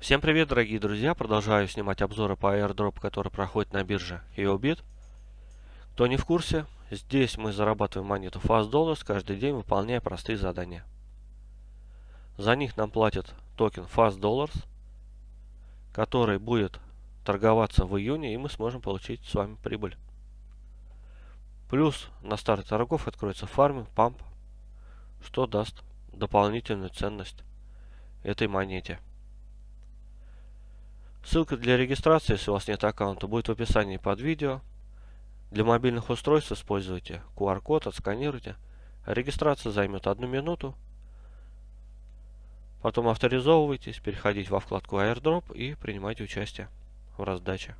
Всем привет, дорогие друзья! Продолжаю снимать обзоры по airdrop, который проходит на бирже YoBit. Кто не в курсе, здесь мы зарабатываем монету Fast Dollars каждый день, выполняя простые задания. За них нам платят токен Fast Dollars, который будет торговаться в июне, и мы сможем получить с вами прибыль. Плюс на старте торгов откроется фарминг, памп, что даст дополнительную ценность этой монете. Ссылка для регистрации, если у вас нет аккаунта, будет в описании под видео. Для мобильных устройств используйте QR-код, отсканируйте. Регистрация займет одну минуту. Потом авторизовывайтесь, переходите во вкладку airdrop и принимайте участие в раздаче.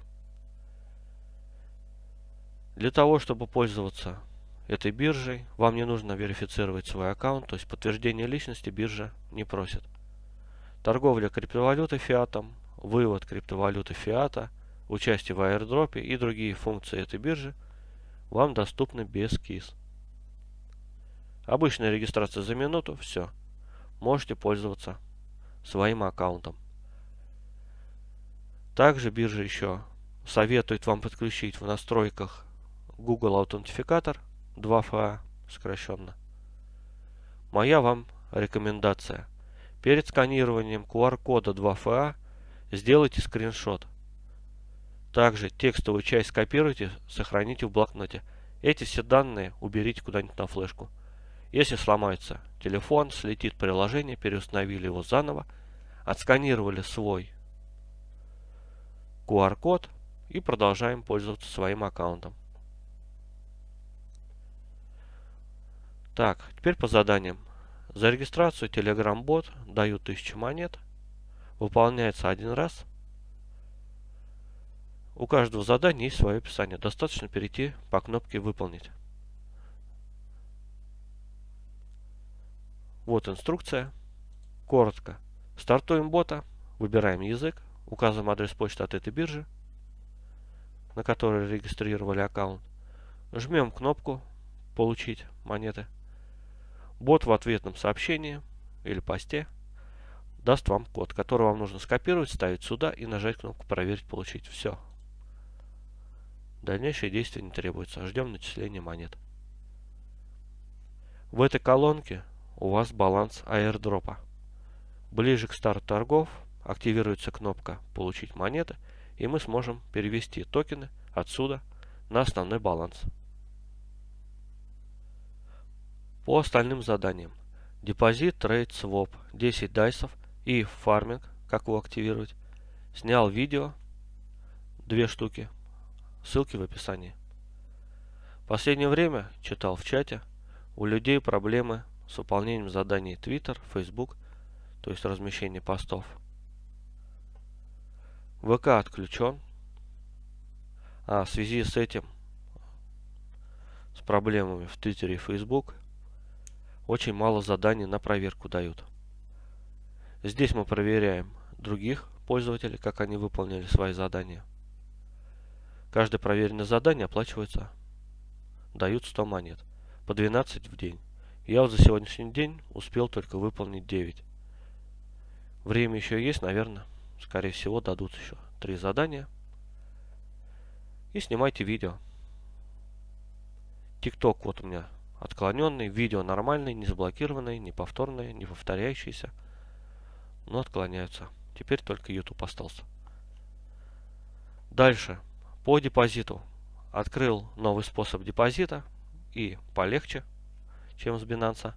Для того, чтобы пользоваться этой биржей, вам не нужно верифицировать свой аккаунт, то есть подтверждение личности биржа не просит. Торговля криптовалютой фиатом вывод криптовалюты фиата, участие в аирдропе и другие функции этой биржи вам доступны без КИС. Обычная регистрация за минуту, все. Можете пользоваться своим аккаунтом. Также биржа еще советует вам подключить в настройках Google Аутентификатор 2FA сокращенно. Моя вам рекомендация. Перед сканированием QR-кода 2FA Сделайте скриншот. Также текстовую часть скопируйте, сохраните в блокноте. Эти все данные уберите куда-нибудь на флешку. Если сломается телефон, слетит приложение, переустановили его заново, отсканировали свой QR-код и продолжаем пользоваться своим аккаунтом. Так, теперь по заданиям. За регистрацию Telegram-бот дают 1000 монет выполняется один раз. У каждого задания есть свое описание. Достаточно перейти по кнопке «Выполнить». Вот инструкция. Коротко. Стартуем бота, выбираем язык, указываем адрес почты от этой биржи, на которой регистрировали аккаунт. Жмем кнопку «Получить монеты». Бот в ответном сообщении или посте даст вам код, который вам нужно скопировать, ставить сюда и нажать кнопку «Проверить, получить». Все. Дальнейшие действия не требуются. Ждем начисления монет. В этой колонке у вас баланс airdrop а. Ближе к старту торгов активируется кнопка «Получить монеты» и мы сможем перевести токены отсюда на основной баланс. По остальным заданиям. Депозит, trade, swap, 10 dice ов – и фарминг, как его активировать. Снял видео, две штуки, ссылки в описании. Последнее время, читал в чате, у людей проблемы с выполнением заданий Twitter, Facebook, то есть размещение постов. ВК отключен. А в связи с этим, с проблемами в Твиттере и Facebook, очень мало заданий на проверку дают. Здесь мы проверяем других пользователей, как они выполнили свои задания. Каждое проверенное задание оплачивается, дают 100 монет, по 12 в день. Я вот за сегодняшний день успел только выполнить 9. Время еще есть, наверное, скорее всего дадут еще 3 задания. И снимайте видео. ТикТок вот у меня отклоненный, видео нормальный, не заблокированный, не повторное, не повторяющийся но отклоняются. Теперь только YouTube остался. Дальше. По депозиту. Открыл новый способ депозита и полегче, чем с Binance,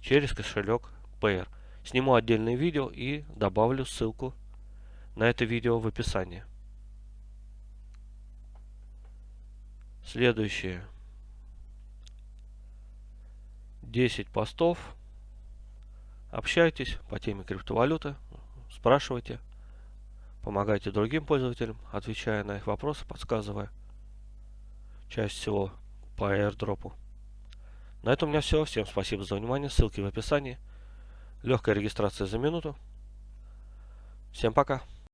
через кошелек Payer. Сниму отдельное видео и добавлю ссылку на это видео в описании. Следующее. 10 постов Общайтесь по теме криптовалюты, спрашивайте, помогайте другим пользователям, отвечая на их вопросы, подсказывая часть всего по airdrop. На этом у меня все. Всем спасибо за внимание. Ссылки в описании. Легкая регистрация за минуту. Всем пока.